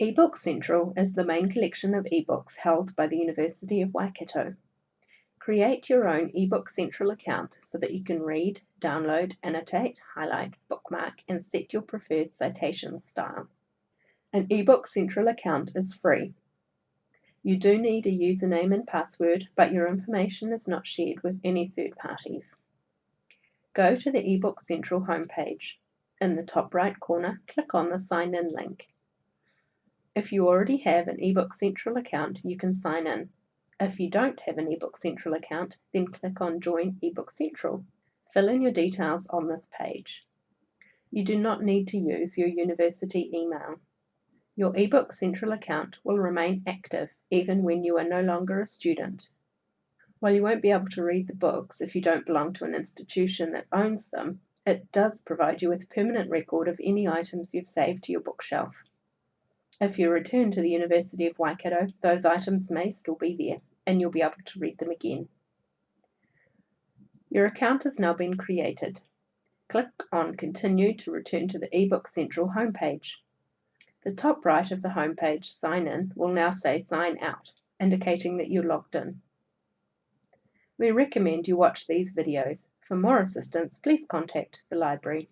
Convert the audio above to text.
eBook Central is the main collection of ebooks held by the University of Waikato. Create your own eBook Central account so that you can read, download, annotate, highlight, bookmark, and set your preferred citation style. An eBook Central account is free. You do need a username and password, but your information is not shared with any third parties. Go to the eBook Central homepage. In the top right corner, click on the Sign In link. If you already have an eBook Central account, you can sign in. If you don't have an eBook Central account, then click on Join eBook Central. Fill in your details on this page. You do not need to use your university email. Your eBook Central account will remain active even when you are no longer a student. While you won't be able to read the books if you don't belong to an institution that owns them, it does provide you with a permanent record of any items you've saved to your bookshelf. If you return to the University of Waikato, those items may still be there and you'll be able to read them again. Your account has now been created. Click on Continue to return to the eBook Central homepage. The top right of the homepage Sign In will now say Sign Out, indicating that you're logged in. We recommend you watch these videos. For more assistance, please contact the library.